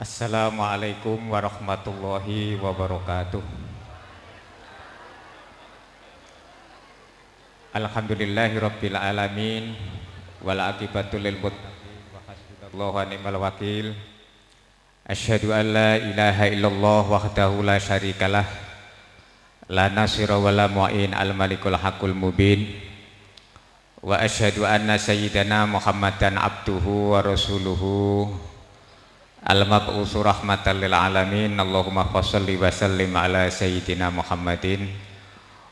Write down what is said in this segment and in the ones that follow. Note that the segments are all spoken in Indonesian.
Assalamualaikum warahmatullahi wabarakatuh. Alhamdulillahirabbil alamin wal aqibatu lil muttaqin wa wa ni'mal wakil. Asyhadu an la ilaha illallah wahdahu la syarikalah la nasira wa la mu'in al malikul haqqul mubin. Wa asyhadu anna sayyidana Muhammadan abduhu wa rasuluhu al-mab'usu rahmatan lil alamin. Allahumma shalli wa sallim ala sayyidina Muhammadin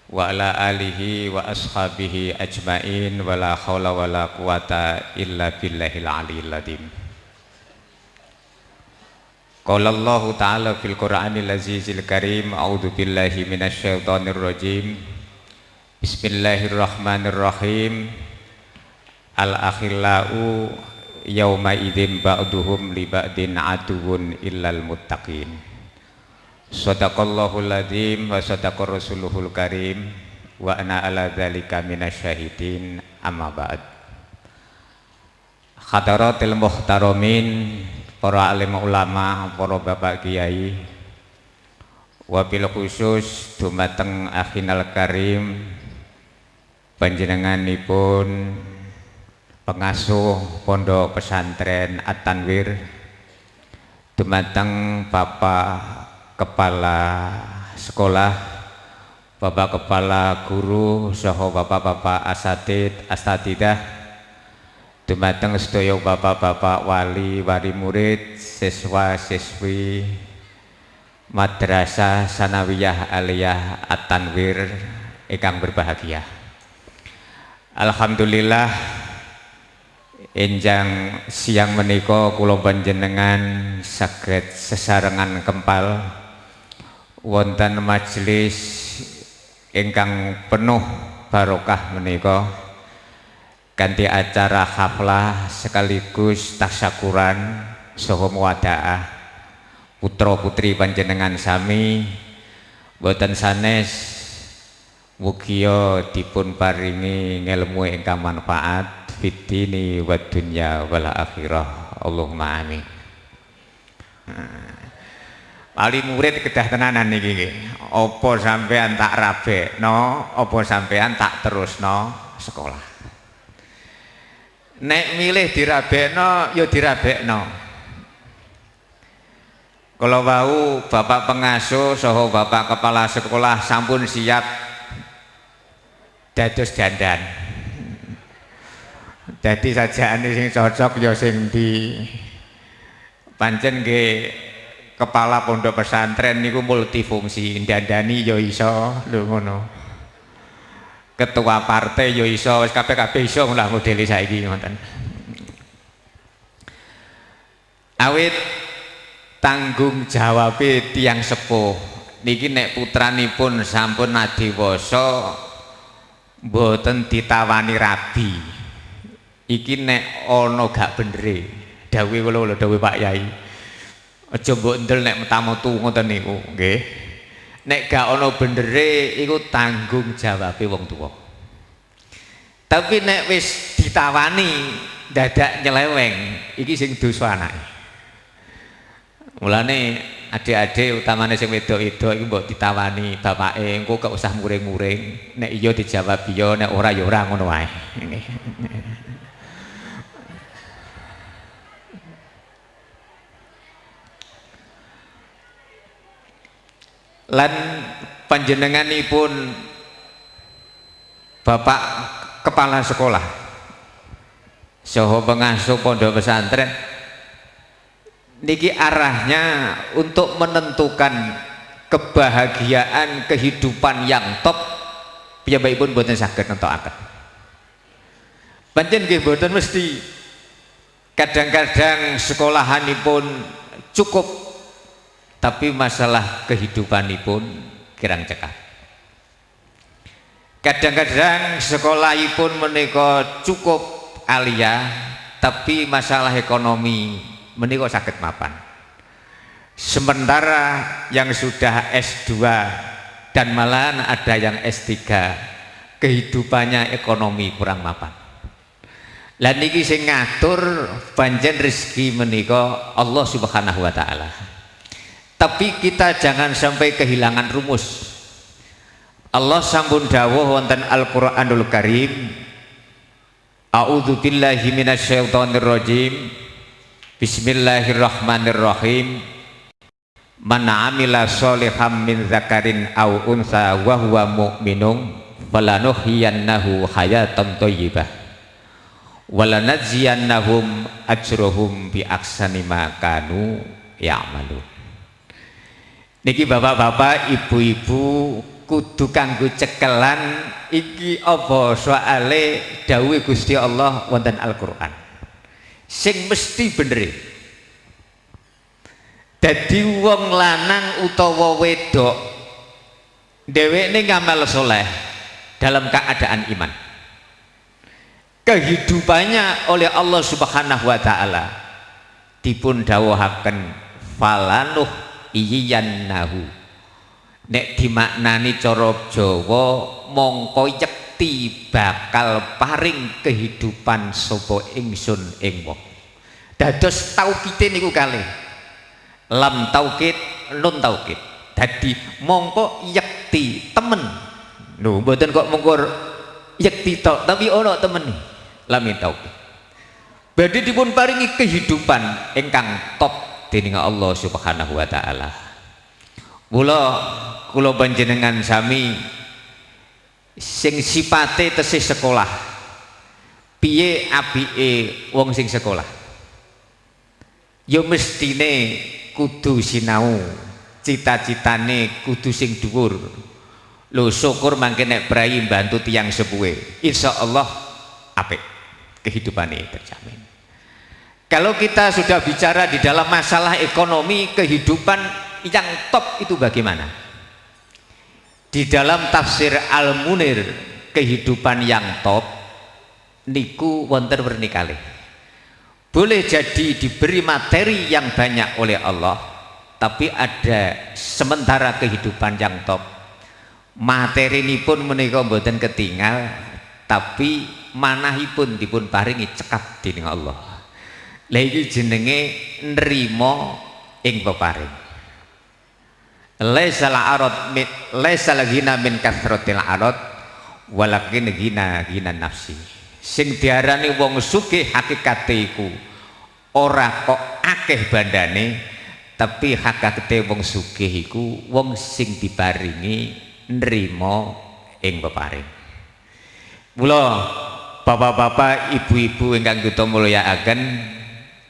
wa ala alihi wa ashabihi ajmain. Wa la khawla wa la quwata illa billahil aliyil ladhim. Qala Allah Ta'ala fil Qur'anil Azizil Karim A'udhu billahi minasyaitonir rajim. Bismillahirrahmanirrahim. Al-akhillau yawma idzin ba'duhum li ba'din aduwwun illal muttaqin. Sadaqallahul ladzim wa sadaqar rasuluhul karim wa ana ala dzalika minasyahidin amma ba'd. Hadaratil muhtaramin para alim ulama, para bapak kiai wabil khusus dumateng akhinal karim panjenenganipun pengasuh pondok pesantren At-Tanwir dumateng Bapak kepala sekolah, bapak kepala guru, soho bapak-bapak asatid, astatidah, dumateng sedaya bapak-bapak wali, wali murid, siswa, siswi, madrasah sanawiyah aliyah at-tanwir ikang berbahagia. Alhamdulillah enjang siang menika kula panjenengan saged sesarengan kempal. Wonten majelis ingkang penuh barokah menika. Ganti acara haflah sekaligus tasyakuran saha muwadaah. Putra putri panjenengan sami boten sanes mugia dipun paringi ngelmu ingkang manfaat fitini wa dunya wal akhirah Allahumma amin Wali murid kedah tenanan niki nggih. Apa sampean tak rabekno, apa sampean tak terusno sekolah. Nek milih dirabekno ya dirabekno. Kalau wau bapak pengasuh saha bapak kepala sekolah sampun siap dados dandan. Jadi sajane sing cocok ya sing di pancen nggih kepala pondok pesantren niku multifungsi. Dandani yo iso lho ngono. Ketua partai yo iso wis kabeh-kabeh iso lah model saiki ngoten. Awit tanggung jawab tiang sepuh. Niki nek putranipun sampun adiwasa mboten ditawani rabi. Iki nek ana gak bendere. Dawuh kula lho dawuh Pak Yai. Aja mbok ndel nek metamutu ngoten niku nggih. Nek gak ana bendere iku tanggung jawabe wong tuwa. Tapi nek wis ditawani dadak nyeleweng iki sing dosa anake mulane adik-adik utamane sing wedok-wedok iku mbok ditawani bapake engko gak usah muring-muring. Nek iya dijawab iya nek ora ya ora ngono wae. Lan panjenenganipun Bapak kepala sekolah. Soho pengasuh pondok pesantren niki arahnya untuk menentukan kebahagiaan kehidupan yang top. Pun buatan sakit nentokaken pancen nggih mboten mesti. Kadang-kadang sekolahanipun cukup tapi masalah kehidupan pun kirang cekap. Kadang-kadang sekolah pun menika cukup alia tapi masalah ekonomi menika sakit mapan sementara yang sudah S2 dan malahan ada yang S3 kehidupannya ekonomi kurang mapan Lah niki sing ngatur panjen rezeki menika Allah Subhanahu wa taala. Tapi kita jangan sampai kehilangan rumus. Allah sambun dawuh wonten Al-Qur'anul Karim A'udzu billahi minasyaitonir rajim Bismillahirrahmanirrahim. Man amila sholihan min zakarin aw unsa wa huwa mu'minun falanuhyiyannahu hayatan thayyibah walanajziyannahum ajruhum bi aksani ma kanu ya'malun. Niki bapak-bapak, ibu-ibu kudu kanggo cekelan iki apa soale dawuh Gusti Allah wonten Al-Qur'an sing mesti bener. Dadi wong lanang utawa wedok dheweke ngamal soleh dalam keadaan iman. Kehidupannya oleh Allah Subhanahu wa taala dipun dawuhaken falanuh iyannahu. Nek dimaknani cara Jawa mongko yekti bakal paring kehidupan sapa ingsun ing wong. Dados taukite niku kalih. Lam taukid nun taukid dadi mongko yekti temen. Lho mboten kok mengkur yekti tok tapi ono temen. Lamin taukid badhe dipun paringi kehidupan ingkang top dening Allah Subhanahu wa taala. Mula kula panjenengan sami sing sipate tesih sekolah. Piye apike wong sing sekolah? Ya mestine kudu sinau cita-citane kudu sing dhuwur. Lho syukur mangke nek prai bantu tiang sepuhe. Insyaallah apik kehidupane terjamin. Kalau kita sudah bicara di dalam masalah ekonomi kehidupan yang top itu bagaimana di dalam tafsir Al-Munir kehidupan yang top niku wonten bernikali boleh jadi diberi materi yang banyak oleh Allah tapi ada sementara kehidupan yang top. Materi ini pun menikah mboten ketinggal tapi manahipun dipun paringi cekap di Allah. Lagi jenenge nerimo ing peparing laisal arad laisal ghina min kathratil arad walakin gina gina nafsi. Sing diarani wong sugih hakikate iku ora kok akeh bandane tapi hakikate wong sugih iku wong sing diparingi nrimo ing peparing. Mula bapak-bapak ibu-ibu ingkang kita mulyakaken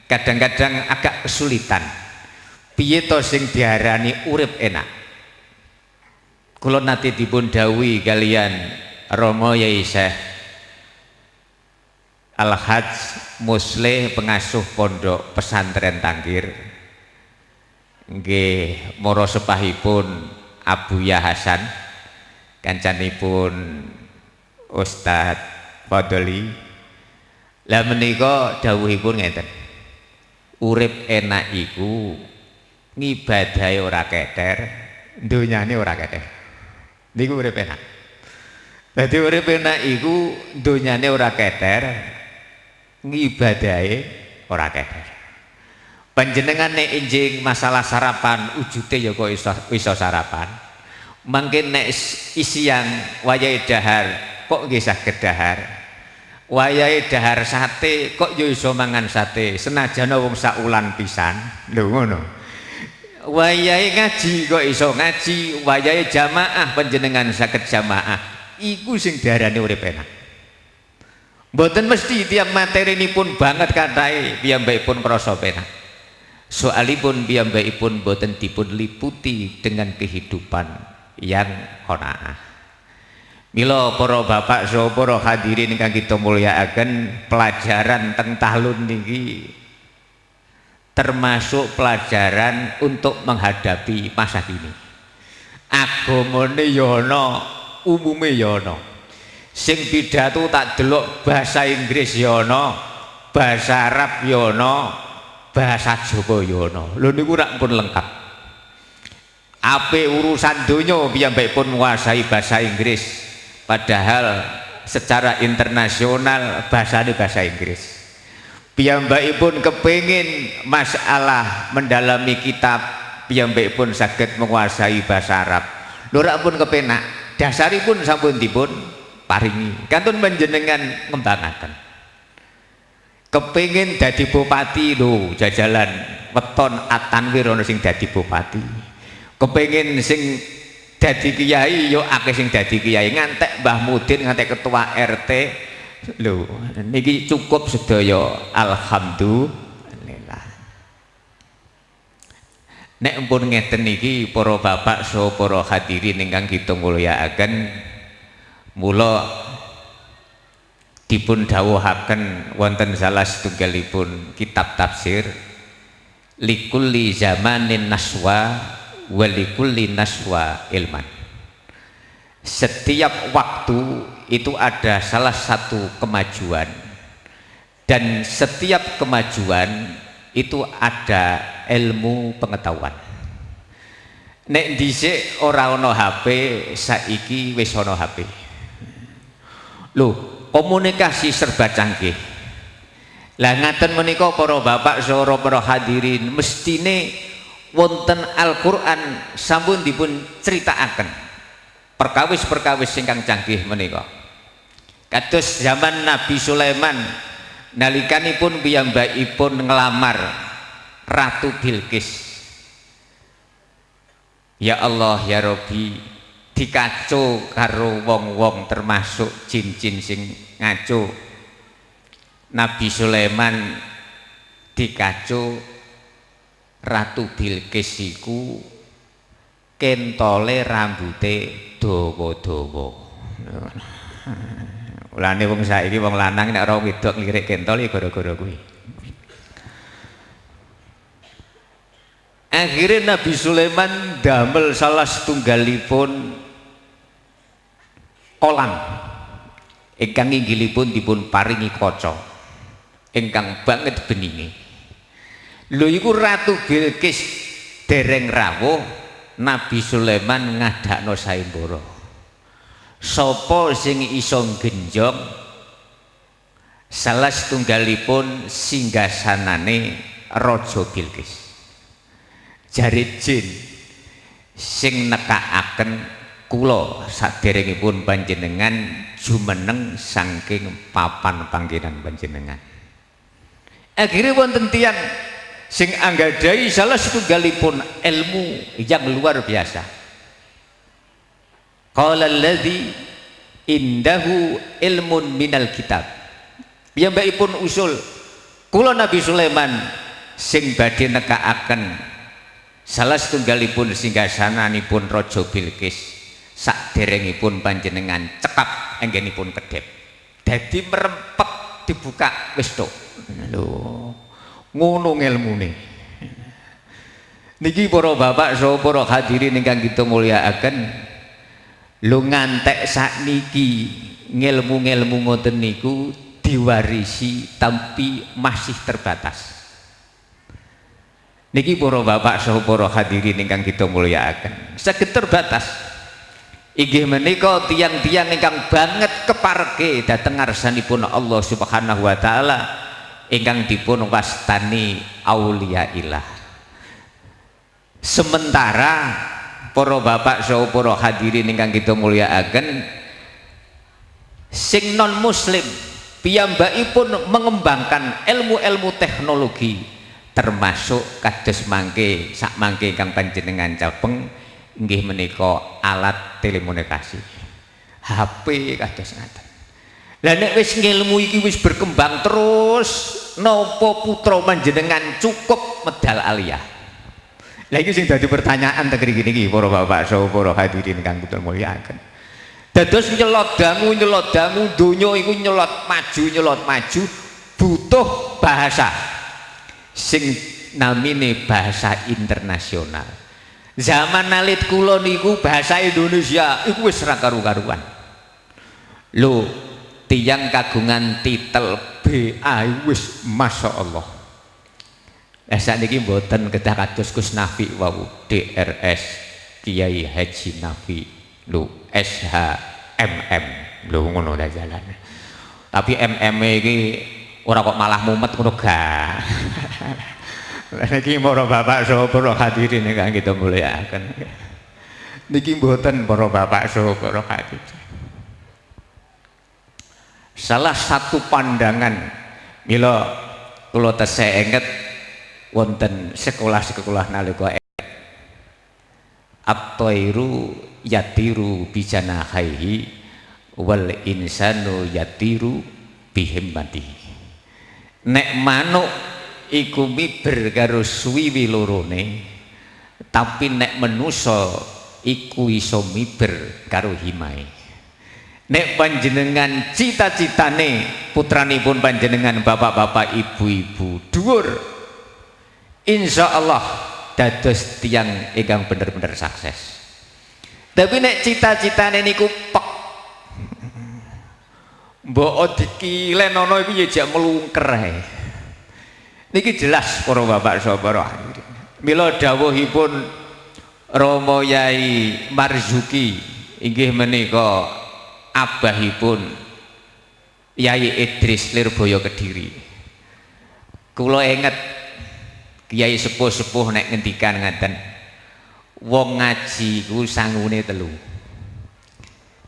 kadang-kadang agak kesulitan piye to sing diarani urip enak? Kula nate dipun dawuhi kalian Romo Yai Syekh Al-Hajj Musleh pengasuh pondok pesantren Tangkir nggih moro sepahipun Abu Ya Hasan kancanipun Ustadz Fadli. Lah menika dawuhipun ngeten urip enak iku ngibadahi ora keter dunyane ora keter niku urip enak. Dadi urip enak iku dunyane ora keter ngibadahi ora keter panjenengan nek injing masalah sarapan ujute ya kok iso, iso sarapan. Mungkin nek isian wayahe dahar kok nggih saged dahar? Wayahe dahar sate kok yo iso mangan sate? Senajan wong sak ulan pisan. Lho ngono wayahe ngaji kok iso ngaji? Wayahe jamaah panjenengan sakit jamaah. Iku sing diarani urip enak. Mboten mesti tiap materi ini pun banget katai pun krasa penak. Soalipun pun boten dipun liputi dengan kehidupan yang qanaah Milo para bapak so para hadirin kang kita mulyakaken pelajaran teng tahlun niki termasuk pelajaran untuk menghadapi masa kini. Agamane ya umume ya sing pidato tak delok bahasa Inggris ya ana bahasa Arab ya ana bahasa Jawa ya ana. Lho niku rak pun lengkap. Ape urusan donya piyambakipun menguasai bahasa Inggris padahal secara internasional bahasa ini bahasa Inggris pun kepingin masalah mendalami kitab pun sakit menguasai bahasa Arab. Lurak pun kepenak dasaripun sampun dipun paringi. Kantun menjenengan ngembangaken kepingin dadi bupati lho jajalan weton atanwir ana sing dadi bupati. Kepingin sing dadi kiai yo akeh sing dadi kiai. Ngantek Mbah Mudin ngantek ketua RT lho niki cukup sedaya alhamdulillah. Nek pun ngeten niki para bapak so para hadirin ingkang kita mulyakaken mula dipun dawuhaken wonten salah setunggalipun kitab tafsir likulli zamanin naswa walikulli naswa ilman. Setiap waktu itu ada salah satu kemajuan. Dan setiap kemajuan itu ada ilmu pengetahuan. Nek dhisik ora ana HP saiki wis ana HP lho komunikasi serba canggih. Lah ngaten menika para bapak saha para hadirin mestine wonten Al-Qur'an sampun dipun critakaken perkawis-perkawis ingkang canggih menika kados zaman Nabi Sulaiman nalikanipun piyambakipun ngelamar Ratu Bilqis Ya Allah ya Robi dikaco karo wong-wong termasuk jin-jin sing ngaco Nabi Sulaiman dikaco Ratu Bilqis iku kentole rambute dawa-dawa. Ulane wong saiki wong lanang nek ora wedok nglirik kentol ya gara-gara kuwi. Akhirnya Nabi Sulaiman damel salah setunggalipun kolam ingkang inggilipun dipun paringi kaca. Ingkang banget beninge lho iku ratu Bilqis dereng rawuh Nabi Sulaiman ngadakno sayembara sapa sing iso genjong? Salah setunggalipun singgasanane Raja Bilqis jari jin sing nekakaken kula saderengipun panjenengan jumeneng saking papan panggenan panjenengan. Akhirnya wonten tiyang sing anggadai salah satu ilmu yang luar biasa qala alladhi indahu ilmun minal kitab. Yang pun usul kula Nabi Sulaiman sing badhe nekaaken salah setunggalipun singgasananipun Raja Bilqis saderengipun panjenengan cekap anggenipun kedep dadi merempek dibuka wis tok. Lho ngono ilmune niki para bapak saha para hadirin ingkang kita mulyakaken lu ngantek sakniki ngilmu-ngilmu ngoten niku diwarisi tapi masih terbatas. Niki para bapak saha para hadirin ingkang kita mulyakaken. Saged terbatas. Inggih menika tiang-tiang ingkang banget keparke dhateng ngarsanipun Allah Subhanahu wa taala ingkang dipun wastani aulia ilah. Sementara para bapak saha para hadirin ingkang kita mulyakaken sing non muslim piyambakipun mengembangkan ilmu-ilmu teknologi termasuk kados mangke sak mangke ingkang panjenengan capeng nggih menika alat telekomunikasi. HP kados ngaten. Lah nek wis ngilmu iki wis berkembang terus napa putra panjenengan cukup medal aliyah lah iki sing pertanyaan teng mriki niki para bapak saha para hadirin kang kula mulyakaken. Dados nyelot dangu nyelot dangu donya iku nyelot maju nyelot maju butuh bahasa. Sing namine bahasa internasional. Zaman nalit kula niku bahasa Indonesia iku wis ra karu-karuan. Lho tiang kagungan titel BA wis Masya Allah eh saat ini mboten kedah kados Gus Nafi wau DRS Kiai Haji Nafi lu SHMM lho ngono ta jalan tapi MM iki ora kok malah mumet ngono ga niki para bapak saha para hadirin ingkang kita mulyakaken niki mboten para bapak saha para hadirin. Salah satu pandangan mila kula tesih inget wonten sekolah-sekolah nalika at-tairu yatiru bijanahaihi wal insanu yatiru bihimmati. Nek manuk iku miber karo suwiwi lorone tapi nek menusa iku iso miber karo himai nek panjenengan cita-citane putranipun panjenengan bapak-bapak ibu-ibu dhuwur insya Allah dados tiang ingkang bener-bener sukses. Tapi nek cita-citane niku pek. Mbok dikilen ana iki ya melungker ae. Niki jelas para bapak saudara. Mila dawuhipun Romo Yai Marzuki inggih menika abahipun Yai Idris Lirboyo Kediri. Kula inget kiai sepuh-sepuh nek ngendikan ngaten wong ngaji ku sangune telu.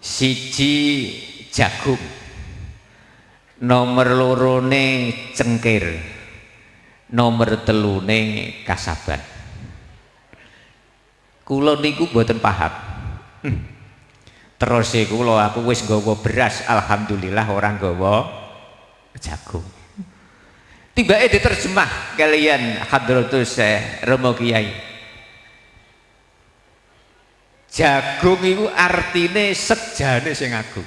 Siji jagung nomor lorone cengkir nomor telune kasaban. Kula niku mboten paham. Hmm. terus e kula aku wis nggawa beras alhamdulillah orang nggawa jagung tiba diterjemah kalian hadratus Romo Kiai. Jagung itu artine sejane sing agung.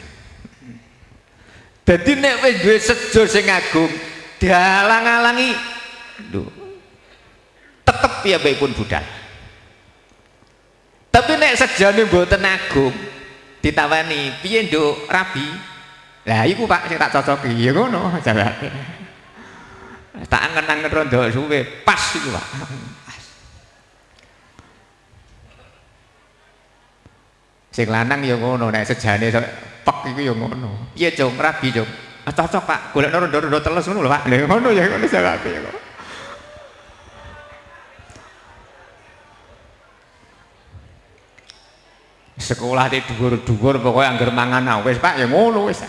Jadi nek wis duwe sejo sing agung dialang-alangi lho tetep ya pun budal. Tapi nek sejane mboten agung ditawani piye nduk? Rabi? Lah iku Pak sing tak cocoki. Ya ngono jawabane tak angen-angen rondo suwe pas itu Pak. Sing lanang ya ngono nek sejane pek iku ya ngono. Piye Jong rabi Jong ah cocok Pak. Golekno rondo-rondo telus ngono lho Pak. Lha ngono ya ngono jawabe ya kok sekolah di dhuwur-dhuwur pokoknya anggar mangan wis Pak ya ngono wis.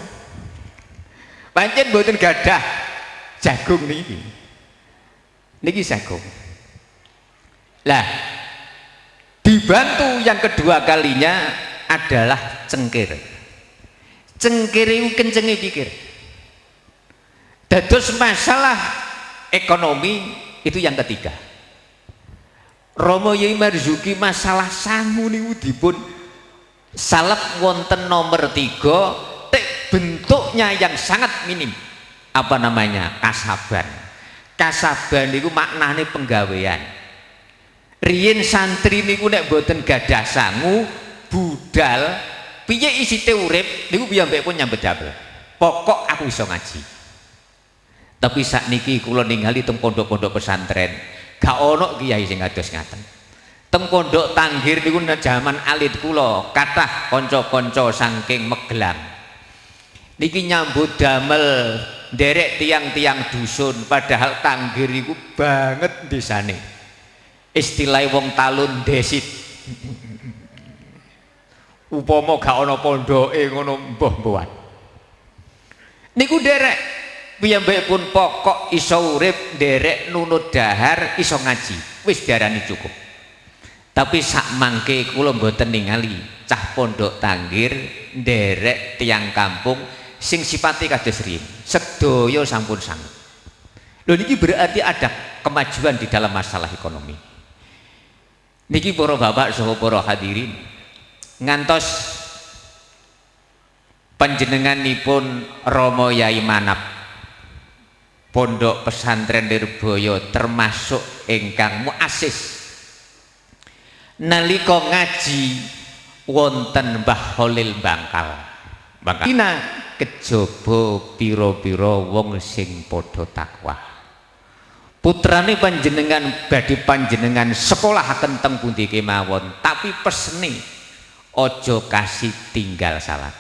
Pancen mboten gadah jagung niki. Niki jagung. Lah dibantu yang kedua kalinya adalah cengkir. Cengkir itu kencengi pikir dados masalah ekonomi itu yang ketiga. Romo Yai Marzuki masalah sangu niku dipun salep wonten nomor tiga bentuknya yang sangat minim apa namanya? Kasaban. Kasaban itu maknanya penggawean. Riyen santri niku nek boten gadah sangu budal piye isi urip niku piyambak pun nyambet damel pokok aku iso ngaji. Tapi saat niki kula ningali teng pondok-pondok pesantren gak ono kiai sing kados ngaten. Teng pondok tanggir niku zaman alit kula kathah kanca-kanca saking Megelang niki nyambut damel derek tiang-tiang dusun padahal tanggir itu banget desane. Istilah wong talun desit. Upomo gak ana pondoke ngono mbah mbuhan. Niku derek piyambake pun pokok iso urip derek nunut dahar iso ngaji. Wis diarani cukup. Tapi sak mangke kula mboten ningali cah pondok tanggir derek tiang kampung sing sifatnya kados riyin sedaya sampun sangat lho niki berarti ada kemajuan di dalam masalah ekonomi. Niki para bapak saha para hadirin ngantos panjenenganipun Romo Yai Manap Pondok Pesantren Nirboyo termasuk ingkang muasis nalika ngaji wonten Mbah Holil Bangkal Bangkal kejaba pira-pira wong sing padha takwa putrane panjenengan badhe panjenengan sekolahaken teng pundi kemawon tapi pesene aja kasih tinggal salat.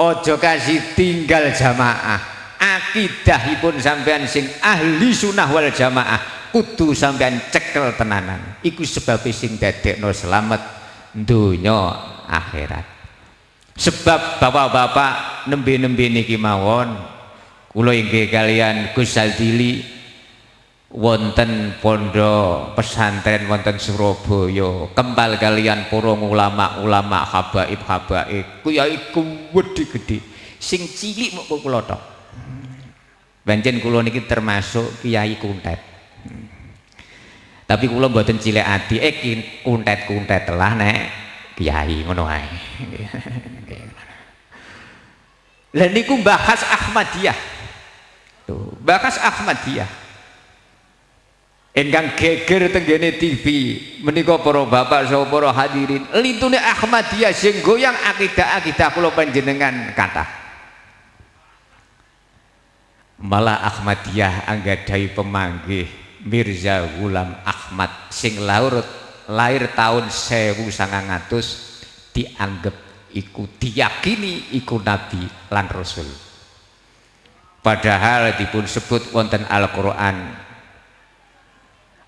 Ojo kasih tinggal jamaah. Akidahipun sampean sing ahli sunnah wal jamaah kudu sampean cekel tenanan. Iku sebab sing dadekno selamat dunya akhirat sebab bapak-bapak nembe-nembe niki mawon kula inggih kalian Gus Saldili wonten pondok pesantren wonten Surabaya. Kembal kalian para ulama-ulama habaib habaib kuyai kuwedi gede sing cilik mok kula tok. Pancen kula niki termasuk kiai kuntet. Tapi kula mboten cilik ati. Eh kuntet-kuntet telah nek kiai ngono ae Lah niku bahas Ahmadiyah. Tuh, bahas Ahmadiyah. Ingkang geger tenggene TV menika para bapak saha para hadirin. Lintune Ahmadiyah sing goyang akidah-akidah kula panjenengan kata. Malah Ahmadiyah anggadai pemanggih Mirza Gulam Ahmad sing lahir lahir tahun 1900 dianggap iku diyakini iku nabi lan rasul. Padahal dipun sebut wonten Al-Qur'an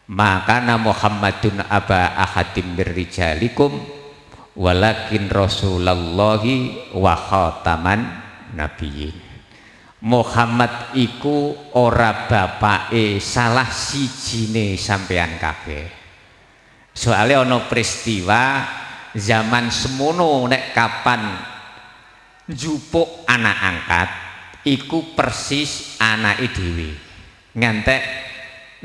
makana Muhammadun aba ahadim birrijalikum walakin rasulallahi wa khataman nabiyyin. Muhammad iku ora bapake salah sijine sampean kabeh. Soalnya ono peristiwa zaman semono nek kapan jupuk anak angkat iku persis anak dhewe. Ngantek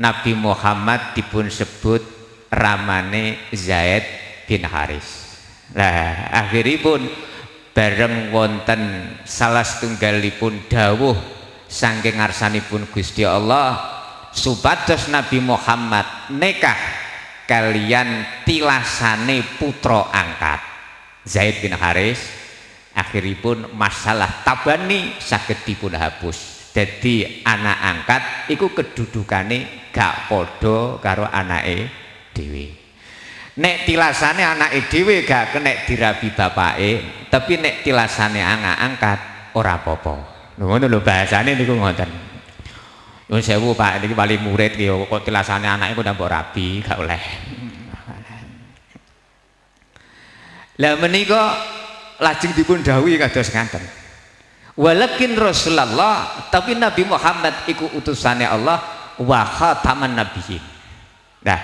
Nabi Muhammad dipun sebut ramane Zaid bin Haris. Nah akhiripun bareng wonten salah setunggalipun dawuh saking ngarsanipun Gusti Allah supados Nabi Muhammad nekah kalian tilasane putra angkat. Zaid bin Haris akhiripun masalah tabani saged dipun hapus. Jadi anak angkat iku kedudukane gak podo karo anake dhewe. Nek tilasane anake dhewe gak kenek dirabi bapake tapi nek tilasane anak angkat ora apa-apa. Ngono lho bahasane niku ngoten Nyuwun sewu Pak, niki wali murid ki kok tilasane anake kok mbok rabi, gak oleh. Lah menika lajeng dipun dawuhi kados ngaten. Walakin Rasulullah, tapi Nabi Muhammad iku utusane Allah wa khataman nabiyyin nah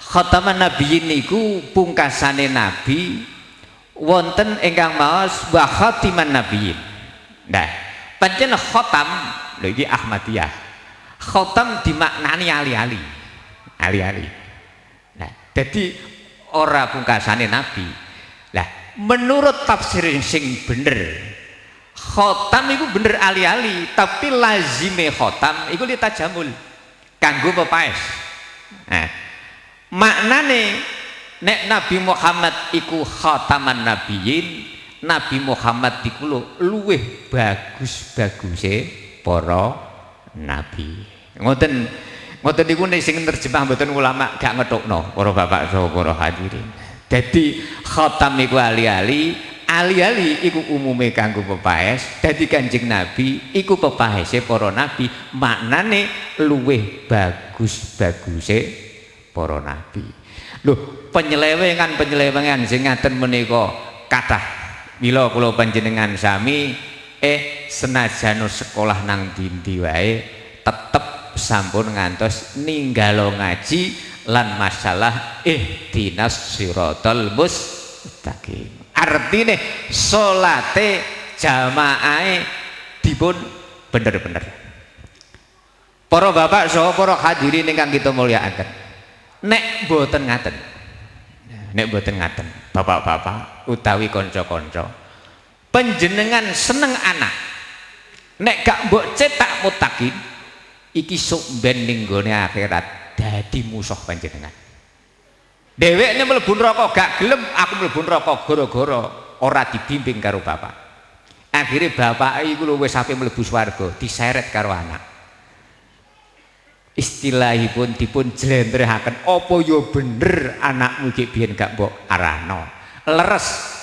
khataman nabiyyin niku pungkasane nabi wonten ingkang maos wa khatiman nabiyyin nah pancen khatam lho iki Ahmadiyah khatam dimaknani ali-ali. Ali-ali. Nah jadi ora pungkasane nabi. Lah menurut tafsir sing bener khotam itu bener ali-ali tapi lazime khotam itu litajamul kanggo pepaes nah, maknane nek Nabi Muhammad iku khataman nabiyyin Nabi Muhammad iku luweh bagus-baguse para nabi ngoten ngoten niku sing terjemah mboten ulama gak ngetokno para bapak saha para hadirin. Dadi khatam niku ali-ali ali-ali iku umume kanggo pepaes. Dadi kanjeng nabi iku pepaese para nabi maknane luweh bagus-baguse para nabi. Lho penyelewengan penyelewengan sing ngaten menika kathah. Mila kula panjenengan sami eh senajan sekolah nang dindi wae tetep sampun ngantos ninggalo ngaji lan masalah eh dinas siratal mustaqim. Artine salate jamaah dipun bener-bener. Para bapak saha para hadirin ingkang kita mulyakaken. Nek boten ngaten nek boten ngaten bapak-bapak utawi kanca-kanca panjenengan seneng anak. Nek gak mbok cetak mutakin iki sok ben ning akhirat dadi musuh panjenengan Dewek ini mlebu neraka gak gelem aku mlebu neraka gara-gara ora dibimbing karo bapak. Akhirnya bapak iku lho wis sampe mlebu swarga diseret karo anak. Istilahipun dipun jlentrehaken apa ya bener anakmu iki biyen gak mbok arano. Leres.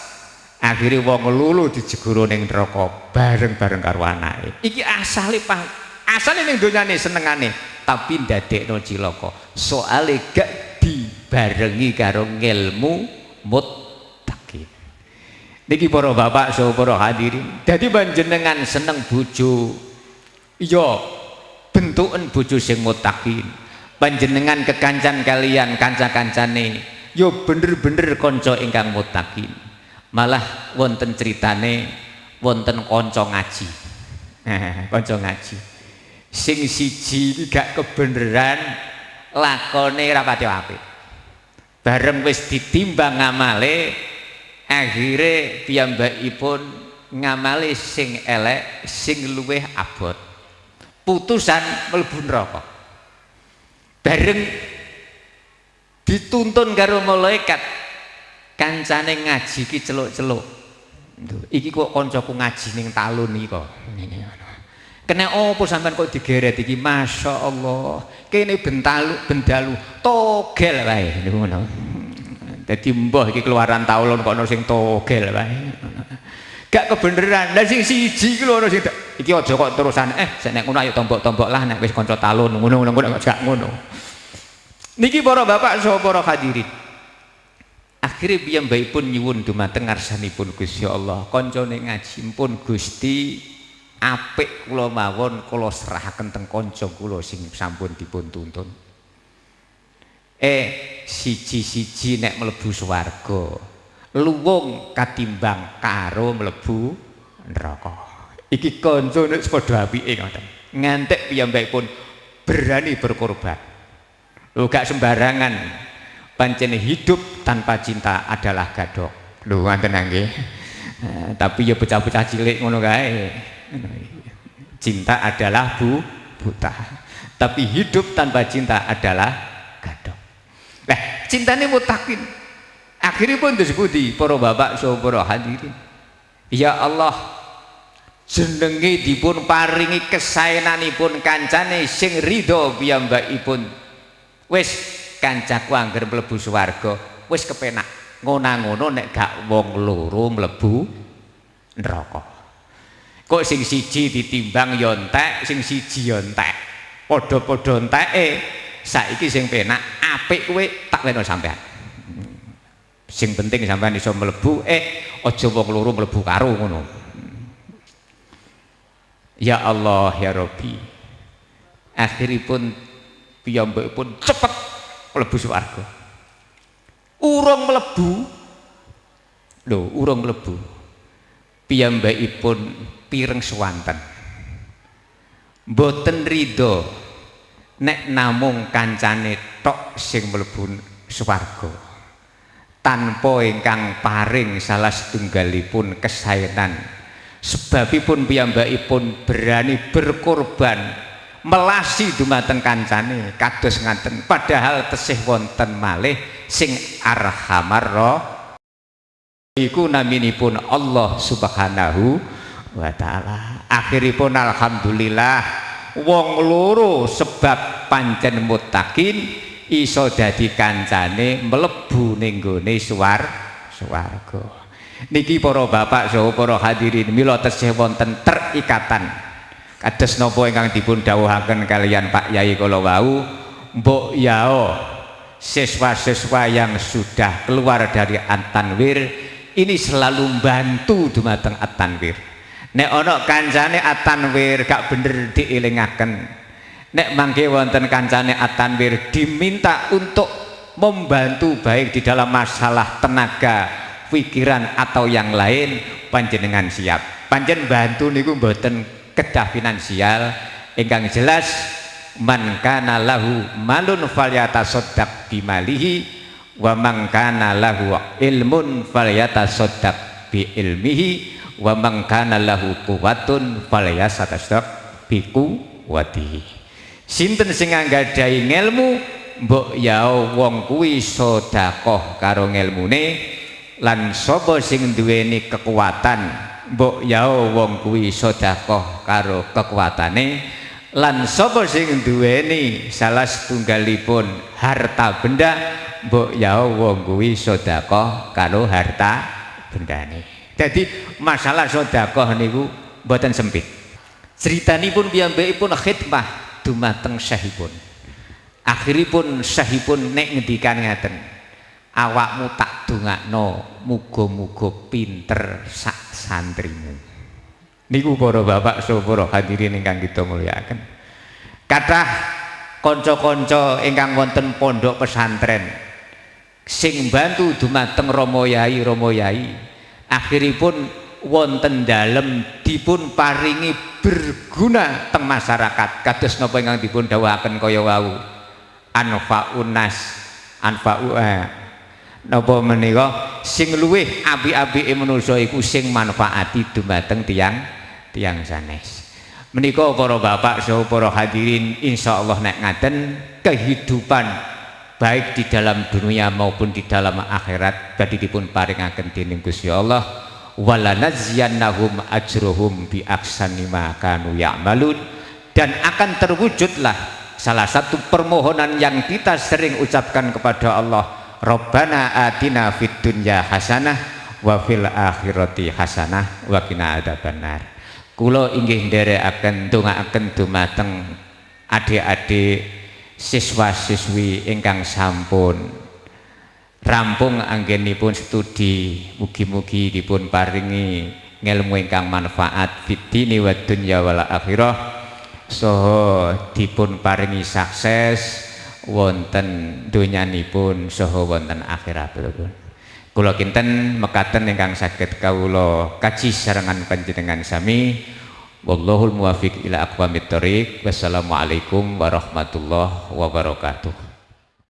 akhirnya wong lulu dijegoro ning neraka bareng-bareng karo anake iki asale pang asale ning donyane senengane. Tapi ndadekno cilaka. Soale gak dibarengi karo ngilmu muttaqin. Niki para bapak saha para hadirin. Dadi panjenengan seneng bojo. Iya bentuken bojo sing muttaqin. Panjenengan kekancan kalian kanca-kancane yo bener-bener kanca ingkang muttaqin. Malah wonten ceritane wonten kanca ngaji. Kanca ngaji sing siji gak kebeneran lakone rapati apik. Bareng wis ditimbang ngamale akhire piyambakipun ngamali sing elek sing luweh abot. Putusan mlebu neraka. Bareng dituntun karo malaikat kancane ngaji ki celuk-celuk. Iki kok koncoku ngaji ning talun iki kok kena opo sampean kok digeret iki? Masya Allah kene bentalu bendalu. Togel wae. Niku ngono. Dadi mbah iki keluaran taulun kok ono sing togel wae. Gak kebeneran. Lah sing siji lho ono sing iki aja kok terusan. Eh sik nek ngono ayo tombok-tombok lah nek wis kanca talun ngono-ngono gak ngono. Niki para bapak saha para hadirin. Akhirnya pun nyuwun dumateng ngarsanipun Gusti Allah. Koncone ngaji pun Gusti apik kula mawon kula serahaken teng kanca kula sing sampun dipun tuntun. Eh siji-siji nek mlebu swarga. Luwung katimbang karo mlebu neraka. Iki kanca nek padha apike ngoten. Ngantek pun berani berkorban. Lho gak sembarangan. Pancen hidup tanpa cinta adalah gadok. Lho wonten nggih. Eh, tapi ya bocah-bocah cilik ngono kae cinta adalah bu buta. Tapi hidup tanpa cinta adalah gadok. Nah cintanya mutakin. Akhirnya pun disebut para bapak so hadirin. Ya Allah jenenge dipun paringi kesayananipun kancane sing ridho piyambakipun. Wis kancaku angger mlebu swarga wis kepenak. Ngono-ngono nek gak wong loro mlebu neraka kok sing siji ditimbang ya entek sing siji ya entek. Padha-padha enteke saiki sing penak apik kowe tak leno sampean. Sing penting sampean iso mlebu eh aja wong loro mlebu karo ngono. Ya Allah ya Rabbi. Akhiripun piyambakipun cepet mlebu swarga. Urung mlebu. Lho, urung mlebu. Piyambakipun pireng swanten. Mboten ridho nek namung kancane tok sing mlebu swarga. Tanpa ingkang paring salah setunggalipun kesayangan sebabipun piyambakipun berani berkorban melasi dumateng kancane kados ngaten padahal tesih wonten malih sing arhamar iku naminipun Allah subhanahu wa ta'ala. Akhiripun alhamdulillah wong loro sebab pancen mutakin iso dadi kancane mlebu ning gone suwar swarga. Niki para bapak saha para hadirin mila tesih wonten terikatan. Kados napa ingkang dipun dawuhaken kalian Pak Yai kala mbok yao siswa-siswa yang sudah keluar dari At-Tanwir ini selalu membantu dumateng At-Tanwir nek ana kancane At-Tanwir gak bener diilingaken nek mangke wonten kancane At-Tanwir diminta untuk membantu baik di dalam masalah tenaga pikiran atau yang lain panjenengan siap. Panjen bantu niku mboten kedah finansial. Ingkang jelas man kana lahu malun falyatasaddaq bimalihi wa man lahu ilmun falyatasaddaq bi ilmihi. Wa man kana lahu quwwatun falyatasaddaq bi quwwatihi. Sinten sing anggadhahi ngelmu? Mbok ya wong kuwi sedekah karo ngelmune. Lan sapa sing duweni kekuatan? Mbok yao wong kuwi sedekah karo kekuatane lan sapa sing duweni salah setunggalipun harta benda mbok yao wong kuwi sedekah karo harta bendane. Jadi masalah sedekah niku mboten sempit. Critanipun piyambakipun khidmah dumateng syahipun akhiripun syahipun nek ngendikan ngaten awakmu tak dongakno muga-muga pinter sak santrimu niku para bapak so para hadirin ingkang kita muliakan. Kathah kanca-kanca ingkang wonten pondok pesantren sing bantu dumateng Romo Yai Romo Yai akhiripun wonten dalem dipun paringi berguna teng masyarakat. Kados napa ingkang dipun dawuhaken kaya wau? Anfa'un nas anfa'u eh, napa menika? Sing luwih apik-apike manusa iku sing manfaati dumateng tiang tiang sanes. Menika para bapak saha para hadirin insyaallah nek ngaten kehidupan baik di dalam dunia maupun di dalam akhirat badhe dipun paringaken dening Gusti Allah. Walanaziyannahum ajruhum bi aksani ma kanu ya'malun. Dan akan terwujudlah salah satu permohonan yang kita sering ucapkan kepada Allah. Rabbana atina fid dunya hasanah wa fil akhirati hasanah wa qina adzabannar kula inggih nderekaken ndongaaken dumateng adik-adik siswa-siswi ingkang sampun. Rampung anggenipun studi mugi-mugi dipun paringi ngelmu ingkang manfaat. Fid dini wa dunya wal akhirah. Soho dipun paringi sukses wonten donyanipun soho wonten akhiratipun kula kinten mekaten ingkang saged kawula kaji sarengan panjenengan sami. Wallahul muwafiq ila aqwamit thoriq wassalamualaikum warahmatullahi wabarakatuh